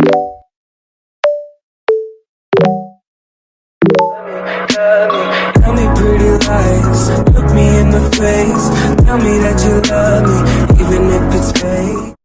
Tell me pretty lies, look me in the face, tell me that you love